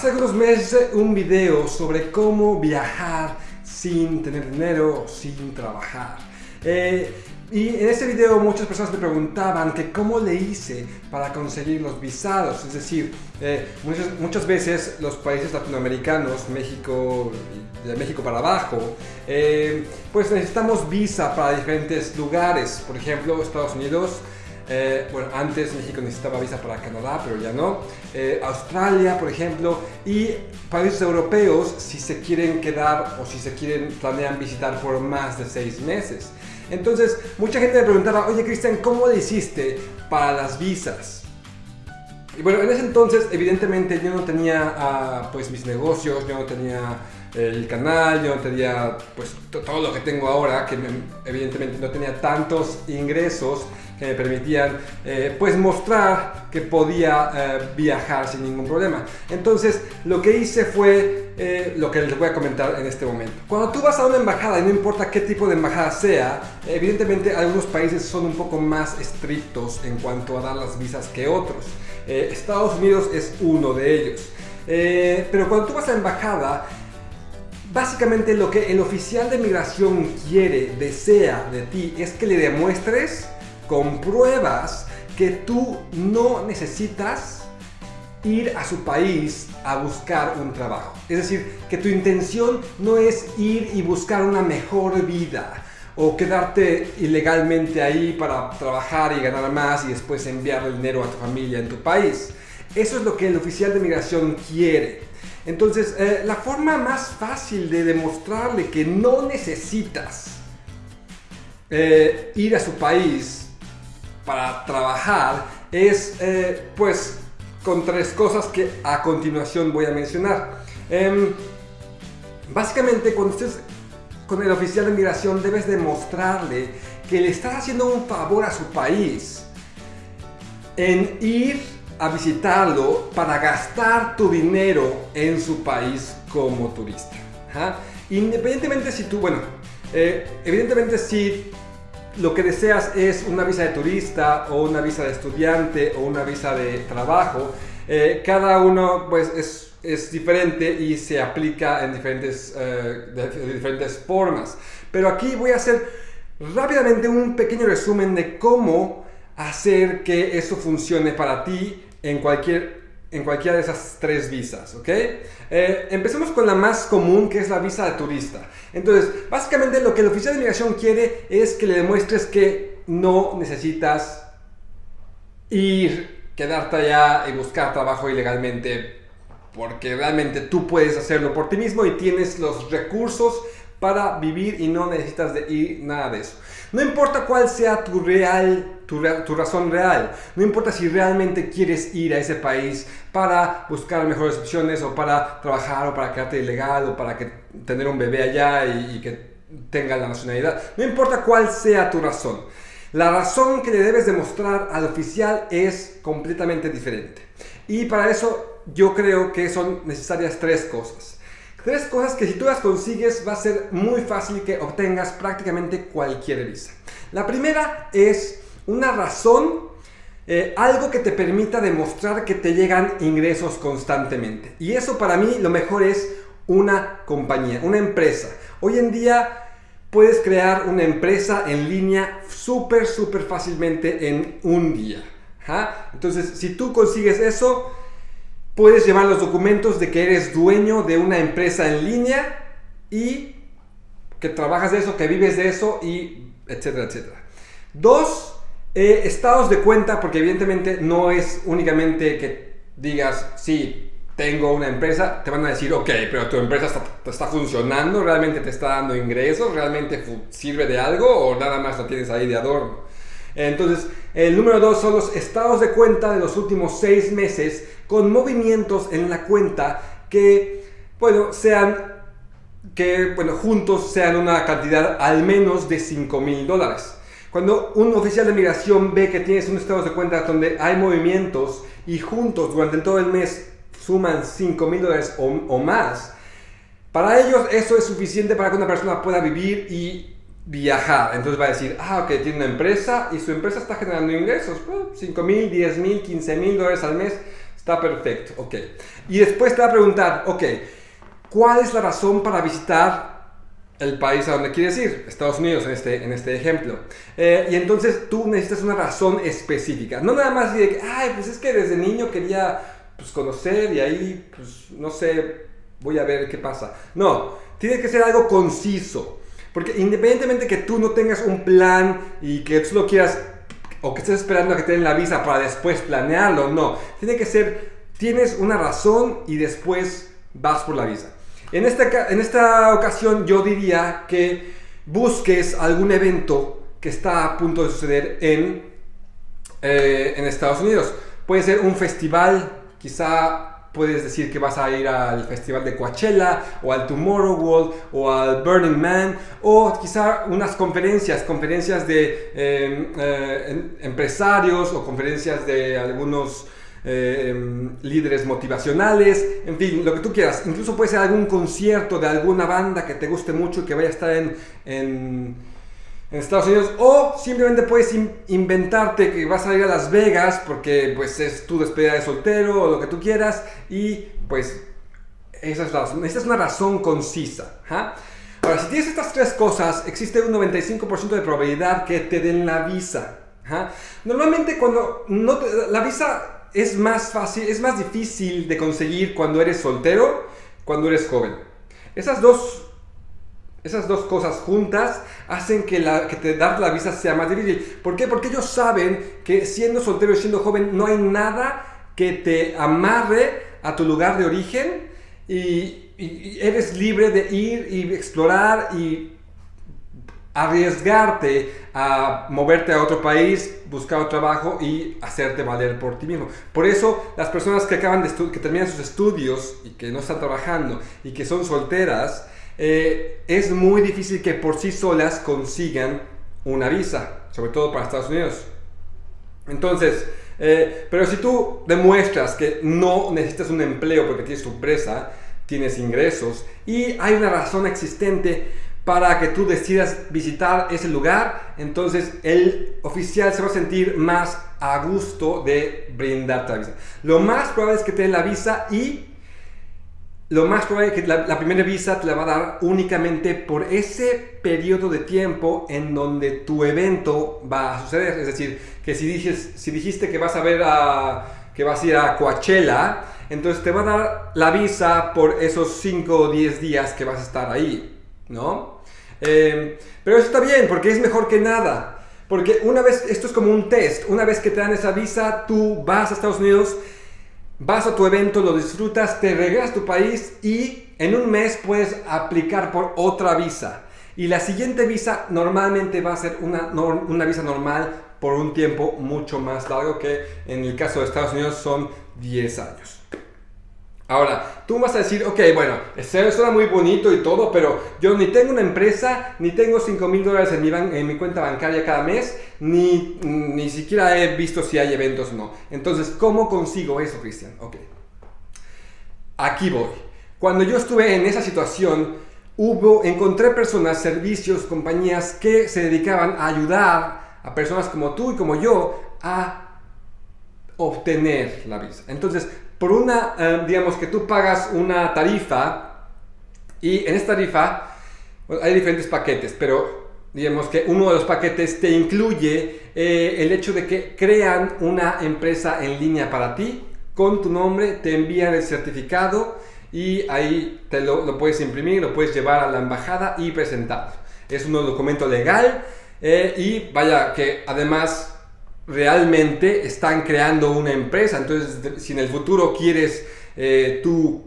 Hace algunos meses un video sobre cómo viajar sin tener dinero, sin trabajar. Eh, y en ese video muchas personas me preguntaban que cómo le hice para conseguir los visados. Es decir, eh, muchas, muchas, veces los países latinoamericanos, México, de México para abajo, eh, pues necesitamos visa para diferentes lugares. Por ejemplo, Estados Unidos, eh, bueno, antes México necesitaba visa para Canadá, pero ya no. Eh, Australia, por ejemplo, y países europeos si se quieren quedar o si se quieren, planean visitar por más de seis meses. Entonces, mucha gente me preguntaba, oye Cristian, ¿cómo le hiciste para las visas? Y bueno, en ese entonces, evidentemente, yo no tenía ah, pues mis negocios, yo no tenía el canal, yo no tenía pues todo lo que tengo ahora, que evidentemente no tenía tantos ingresos que me permitían eh, pues mostrar que podía eh, viajar sin ningún problema. Entonces lo que hice fue eh, lo que les voy a comentar en este momento. Cuando tú vas a una embajada y no importa qué tipo de embajada sea, evidentemente algunos países son un poco más estrictos en cuanto a dar las visas que otros. Estados Unidos es uno de ellos. pero cuando tú vas a la embajada, básicamente lo que el oficial de migración quiere, desea de ti, es que le demuestres compruebas que tú no necesitas ir a su país a buscar un trabajo. Es decir, que tu intención no es ir y buscar una mejor vida o quedarte ilegalmente ahí para trabajar y ganar más y después enviar el dinero a tu familia en tu país. Eso es lo que el oficial de migración quiere. Entonces, eh, la forma más fácil de demostrarle que no necesitas eh, ir a su país para trabajar es eh, pues con tres cosas que a continuación voy a mencionar. Em, básicamente cuando estés con el oficial de migración debes demostrarle que le estás haciendo un favor a su país en ir a visitarlo para gastar tu dinero en su país como turista. Independientemente si tú, bueno, eh, evidentemente si lo que deseas es una visa de turista o una visa de estudiante o una visa de trabajo, eh, cada uno pues es, es, diferente y se aplica en diferentes, eh, de, diferentes formas. Pero aquí voy a hacer rápidamente un pequeño resumen de cómo hacer que eso funcione para ti en cualquier en cualquiera de esas tres visas, ¿ok? Eh, empecemos con la más común, que es la visa de turista. Entonces, básicamente lo que el oficial de inmigración quiere es que le demuestres que no necesitas ir, quedarte allá y buscar trabajo ilegalmente, porque realmente tú puedes hacerlo por ti mismo y tienes los recursos para vivir y no necesitas de ir nada de eso. No importa cuál sea tu real, tu, razón real, no importa si realmente quieres ir a ese país para buscar mejores opciones o para trabajar o para quedarte ilegal o para que, tener un bebé allá y que tenga la nacionalidad, no importa cuál sea tu razón. La razón que le debes demostrar al oficial es completamente diferente. Y para eso yo creo que son necesarias tres cosas. Tres cosas que si tú las consigues va a ser muy fácil que obtengas prácticamente cualquier visa. La primera es una razón, eh, algo que te permita demostrar que te llegan ingresos constantemente. Y eso para mí lo mejor es una compañía, una empresa. Hoy en día puedes crear una empresa en línea súper, súper fácilmente en un día. Entonces, si tú consigues eso, puedes llevar los documentos de que eres dueño de una empresa en línea y que trabajas de eso, que vives de eso y etcétera, etcétera. Dos, eh, estados de cuenta, porque evidentemente no es únicamente que digas, sí, tengo una empresa, te van a decir, ok, pero tu empresa está, está funcionando, realmente te está dando ingresos, realmente sirve de algo o nada más lo tienes ahí de adorno. Entonces, el número dos son los estados de cuenta de los últimos seis meses con movimientos en la cuenta que, bueno, sean, que, bueno, juntos sean una cantidad al menos de 5 mil dólares. Cuando un oficial de migración ve que tienes un estado de cuenta donde hay movimientos y juntos durante todo el mes suman 5 mil dólares o, o más, para ellos eso es suficiente para que una persona pueda vivir y viajar. Entonces va a decir, ah, ok, tiene una empresa y su empresa está generando ingresos, 5 mil, 10 mil, 15 mil dólares al mes. Está perfecto, ok. Y después te va a preguntar, ok, ¿cuál es la razón para visitar el país a donde quieres ir? Estados Unidos en este, en este ejemplo. Eh, y entonces tú necesitas una razón específica. No nada más de, ay, pues es que desde niño quería pues, conocer y ahí, pues no sé, voy a ver qué pasa. No, tiene que ser algo conciso. Porque independientemente que tú no tengas un plan y que tú lo quieras o que estés esperando a que te den la visa para después planearlo, no. Tiene que ser, tienes una razón y después vas por la visa. En esta, en esta ocasión yo diría que busques algún evento que está a punto de suceder en, eh, en Estados Unidos. Puede ser un festival, quizá puedes decir que vas a ir al festival de Coachella o al Tomorrowland o al Burning Man o quizá unas conferencias, conferencias de em, eh, empresarios o conferencias de algunos eh, em, líderes motivacionales, en fin, lo que tú quieras. Incluso puede ser algún concierto de alguna banda que te guste mucho y que vaya a estar en Estados Unidos o simplemente puedes inventarte que vas a ir a Las Vegas porque pues es tu despedida de soltero o lo que tú quieras y pues esa es, la, esa es una razón concisa. Ahora, si tienes estas tres cosas, existe un 95% de probabilidad que te den la visa. Normalmente cuando no la visa es más fácil, es más difícil de conseguir cuando eres soltero, cuando eres joven. Esas dos esas dos cosas juntas hacen que, la, te dar la visa sea más difícil. ¿Por qué? Porque ellos saben que siendo soltero y siendo joven no hay nada que te amarre a tu lugar de origen y, eres libre de ir y explorar y arriesgarte a moverte a otro país, buscar un trabajo y hacerte valer por ti mismo. Por eso las personas que acaban de que terminan sus estudios y que no están trabajando y que son solteras, eh, es muy difícil que por sí solas consigan una visa, sobre todo para Estados Unidos. Entonces, eh, pero si tú demuestras que no necesitas un empleo porque tienes tu empresa, tienes ingresos y hay una razón existente para que tú decidas visitar ese lugar, entonces el oficial se va a sentir más a gusto de brindarte la visa. Lo más probable es que te den la visa y lo más probable es que la, primera visa te la va a dar únicamente por ese periodo de tiempo en donde tu evento va a suceder. Es decir, que si, dices, si dijiste que vas a ver a, que vas a ir a Coachella, entonces te va a dar la visa por esos 5 o 10 días que vas a estar ahí, ¿no? Eh, pero eso está bien, porque es mejor que nada. Porque una vez, esto es como un test, una vez que te dan esa visa, tú vas a Estados Unidos vas a tu evento, lo disfrutas, te regresas a tu país y en un mes puedes aplicar por otra visa. Y la siguiente visa normalmente va a ser una, una visa normal por un tiempo mucho más largo que en el caso de Estados Unidos son 10 años. Ahora, tú vas a decir, ok, bueno, suena muy bonito y todo, pero yo ni tengo una empresa, ni tengo 5 mil dólares en mi, en mi cuenta bancaria cada mes, ni, ni siquiera he visto si hay eventos o no. Entonces, ¿cómo consigo eso, Cristian? Ok. Aquí voy. Cuando yo estuve en esa situación, hubo, encontré personas, servicios, compañías que se dedicaban a ayudar a personas como tú y como yo a obtener la visa. Entonces, por una, eh, digamos que tú pagas una tarifa y en esta tarifa hay diferentes paquetes, pero digamos que uno de los paquetes te incluye eh, el hecho de que crean una empresa en línea para ti con tu nombre, te envían el certificado y ahí te lo, lo puedes imprimir, lo puedes llevar a la embajada y presentar. Es un documento legal eh, y vaya que además realmente están creando una empresa. Entonces, si en el futuro quieres eh, tú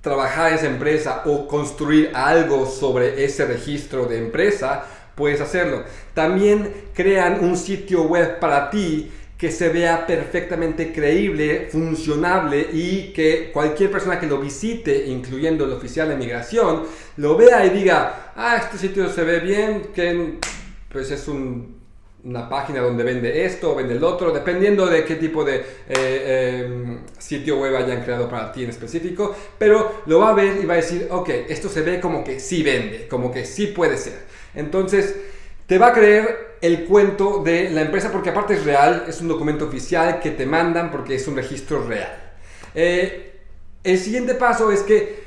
trabajar esa empresa o construir algo sobre ese registro de empresa, puedes hacerlo. También crean un sitio web para ti que se vea perfectamente creíble, funcionable y que cualquier persona que lo visite, incluyendo el oficial de migración, lo vea y diga, ah, este sitio se ve bien, que pues es un una página donde vende esto o vende el otro, dependiendo de qué tipo de eh, em, sitio web hayan creado para ti en específico, pero lo va a ver y va a decir, ok, esto se ve como que sí vende, como que sí puede ser. Entonces, te va a creer el cuento de la empresa porque aparte es real, es un documento oficial que te mandan porque es un registro real. Eh, el siguiente paso es que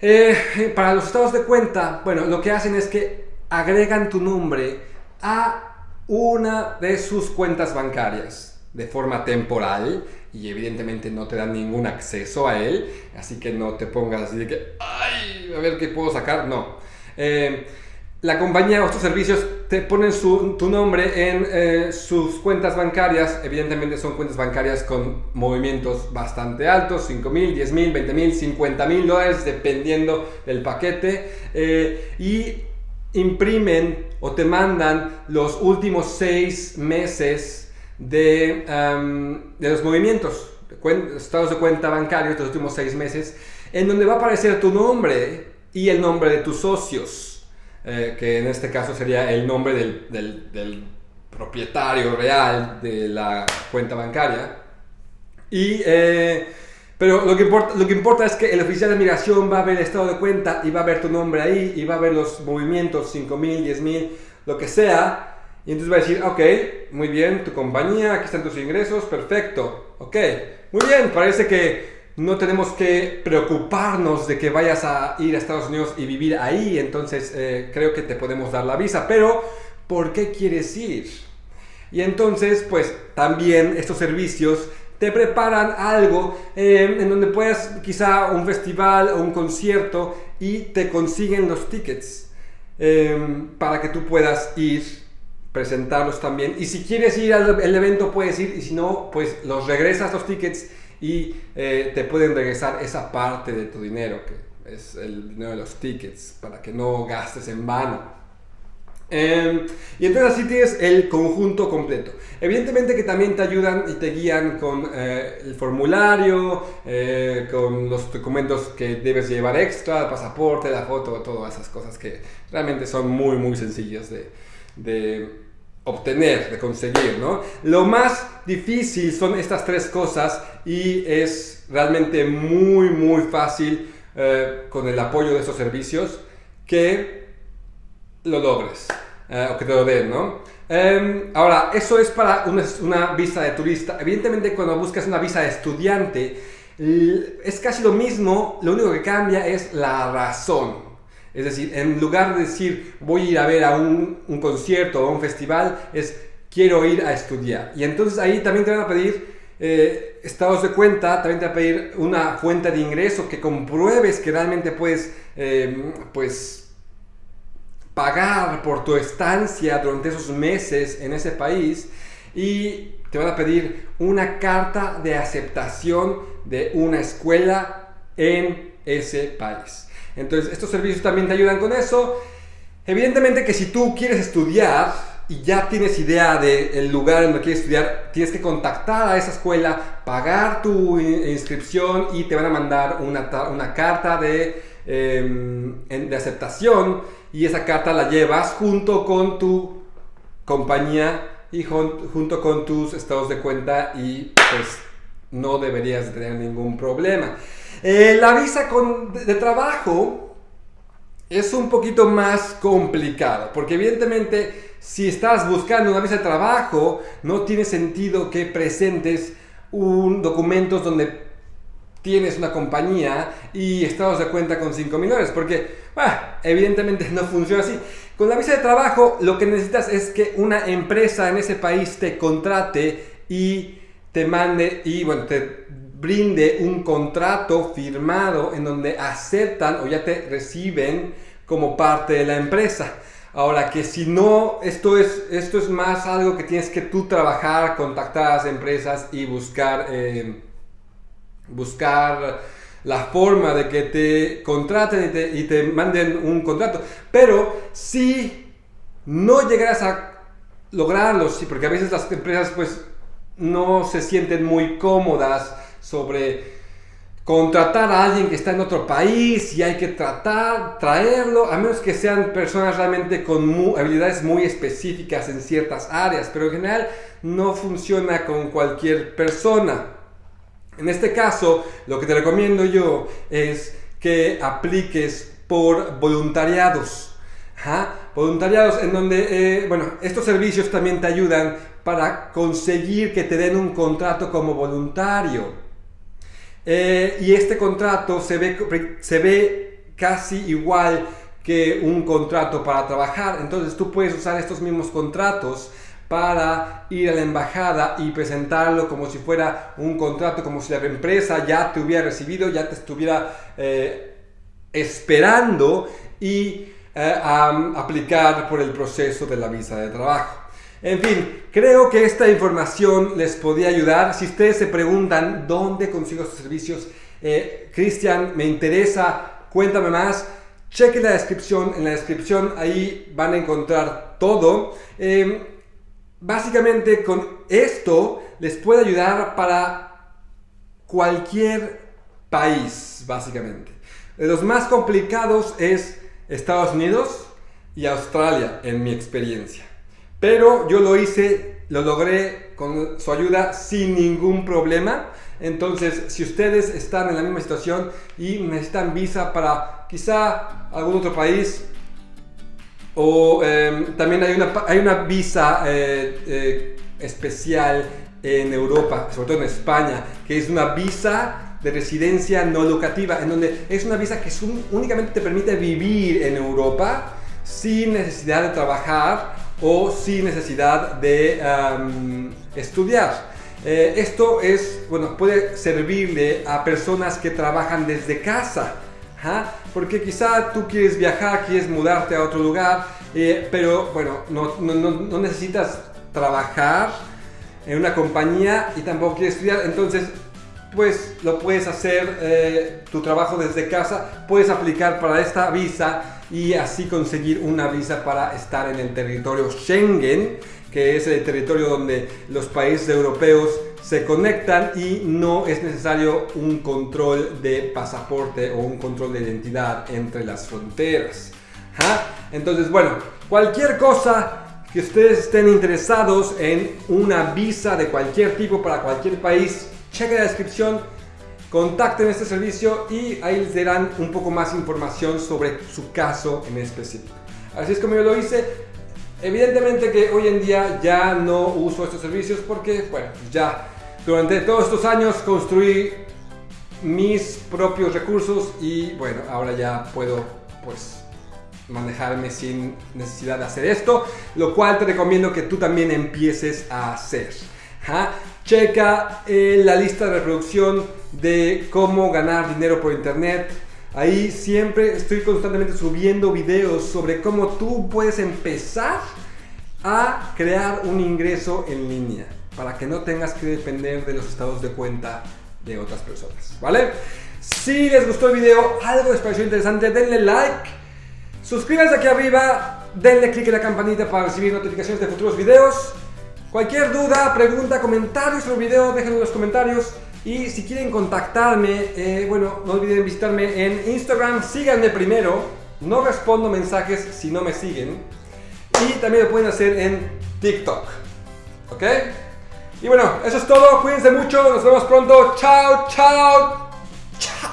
eh, para los estados de cuenta, bueno, lo que hacen es que agregan tu nombre a una de sus cuentas bancarias de forma temporal y evidentemente no te dan ningún acceso a él, así que no te pongas así de que, ay, a ver qué puedo sacar, no. Eh, la compañía o estos servicios te ponen tu nombre en eh, sus cuentas bancarias. Evidentemente son cuentas bancarias con movimientos bastante altos, 5 mil, 10 mil, 20 mil, 50 mil dólares, dependiendo del paquete. Eh, y imprimen o te mandan los últimos seis meses de, de los movimientos, estados de cuenta bancarios de los últimos seis meses, en donde va a aparecer tu nombre y el nombre de tus socios. Eh, que en este caso sería el nombre del, propietario real de la cuenta bancaria. Y, eh, pero lo que, importa, lo que importa es que el oficial de migración va a ver el estado de cuenta y va a ver tu nombre ahí y va a ver los movimientos, 5 mil, 10 mil, lo que sea. Y entonces va a decir, ok, muy bien, tu compañía, aquí están tus ingresos, perfecto, ok, muy bien, parece que no tenemos que preocuparnos de que vayas a ir a Estados Unidos y vivir ahí, entonces eh, creo que te podemos dar la visa, pero ¿por qué quieres ir? Y entonces, pues también estos servicios te preparan algo eh, en donde puedas quizá un festival o un concierto y te consiguen los tickets eh, para que tú puedas ir presentarlos también y si quieres ir al evento puedes ir y si no pues los regresas los tickets y eh, te pueden regresar esa parte de tu dinero, que es el dinero de los tickets, para que no gastes en vano. Em, y entonces así tienes el conjunto completo. Evidentemente que también te ayudan y te guían con eh, el formulario, eh, con los documentos que debes llevar extra, el pasaporte, la foto, todas esas cosas que realmente son muy muy sencillas de, de obtener, de conseguir, ¿no? Lo más difícil son estas tres cosas y es realmente muy, muy fácil eh, con el apoyo de esos servicios que lo logres eh, o que te lo den, ¿no? Em, ahora, eso es para una, visa de turista. Evidentemente, cuando buscas una visa de estudiante, es casi lo mismo, lo único que cambia es la razón. Es decir, en lugar de decir voy a ir a ver a un, concierto o a un festival, es quiero ir a estudiar. Y entonces ahí también te van a pedir eh, estados de cuenta, también te van a pedir una fuente de ingreso que compruebes que realmente puedes, eh, pues, pagar por tu estancia durante esos meses en ese país y te van a pedir una carta de aceptación de una escuela en ese país. Entonces, estos servicios también te ayudan con eso. Evidentemente que si tú quieres estudiar y ya tienes idea del lugar en donde quieres estudiar, tienes que contactar a esa escuela, pagar tu inscripción y te van a mandar una, una carta de, em, de aceptación y esa carta la llevas junto con tu compañía y junto con tus estados de cuenta y pues no deberías tener ningún problema. Eh, la visa de, trabajo es un poquito más complicado, porque evidentemente si estás buscando una visa de trabajo, no tiene sentido que presentes un documentos donde tienes una compañía y estados de cuenta con 5 millones, porque evidentemente no funciona así. Con la visa de trabajo lo que necesitas es que una empresa en ese país te contrate y te mande y bueno, te brinde un contrato firmado en donde aceptan o ya te reciben como parte de la empresa. Ahora que si no, esto es, esto es más algo que tienes que tú trabajar, contactar a las empresas y buscar, eh, buscar la forma de que te contraten y te, manden un contrato. Pero si no llegarás a lograrlo, sí, porque a veces las empresas pues no se sienten muy cómodas sobre contratar a alguien que está en otro país y hay que tratar, traerlo, a menos que sean personas realmente con habilidades muy específicas en ciertas áreas, pero en general no funciona con cualquier persona. En este caso, lo que te recomiendo yo es que apliques por voluntariados. Voluntariados en donde, eh, bueno, estos servicios también te ayudan para conseguir que te den un contrato como voluntario. Eh, y este contrato se ve, se ve casi igual que un contrato para trabajar. Entonces tú puedes usar estos mismos contratos para ir a la embajada y presentarlo como si fuera un contrato, como si la empresa ya te hubiera recibido, ya te estuviera eh, esperando y eh, aplicar por el proceso de la visa de trabajo. En fin, creo que esta información les podía ayudar. Si ustedes se preguntan dónde consigo estos servicios, eh, Cristian, me interesa, cuéntame más. Chequen la descripción, en la descripción ahí van a encontrar todo. Em, básicamente con esto les puede ayudar para cualquier país, básicamente. Los más complicados es Estados Unidos y Australia, en mi experiencia. Pero yo lo hice, lo logré con su ayuda sin ningún problema. Entonces, si ustedes están en la misma situación y necesitan visa para quizá algún otro país, o em, también hay una, hay una visa eh, eh, especial en Europa, sobre todo en España, que es una visa de residencia no locativa, en donde es una visa que únicamente te permite vivir en Europa sin necesidad de trabajar o sin necesidad de estudiar. Eh, esto es, bueno, puede servirle a personas que trabajan desde casa, porque quizá tú quieres viajar, quieres mudarte a otro lugar, eh, pero bueno, no, no, no, necesitas trabajar en una compañía y tampoco quieres estudiar, entonces pues lo puedes hacer eh, tu trabajo desde casa, puedes aplicar para esta visa y así conseguir una visa para estar en el territorio Schengen, que es el territorio donde los países europeos se conectan y no es necesario un control de pasaporte o un control de identidad entre las fronteras. Entonces, bueno, cualquier cosa que ustedes estén interesados en una visa de cualquier tipo para cualquier país, cheque la descripción contacten este servicio y ahí les darán un poco más información sobre su caso en específico. Así es como yo lo hice. Evidentemente que hoy en día ya no uso estos servicios porque, bueno, ya durante todos estos años construí mis propios recursos y bueno, ahora ya puedo pues manejarme sin necesidad de hacer esto, lo cual te recomiendo que tú también empieces a hacer. Checa eh, la lista de reproducción de cómo ganar dinero por internet. Ahí siempre estoy constantemente subiendo videos sobre cómo tú puedes empezar a crear un ingreso en línea para que no tengas que depender de los estados de cuenta de otras personas, ¿vale? Si les gustó el video, algo les pareció interesante, denle like, suscríbanse aquí arriba, denle click en la campanita para recibir notificaciones de futuros videos. Cualquier duda, pregunta, comentario sobre el video, déjenlo en los comentarios. Y si quieren contactarme, eh, bueno, no olviden visitarme en Instagram, síganme primero. No respondo mensajes si no me siguen. Y también lo pueden hacer en TikTok. ¿Ok? Y bueno, eso es todo. Cuídense mucho. Nos vemos pronto. Chao, chao. Chao.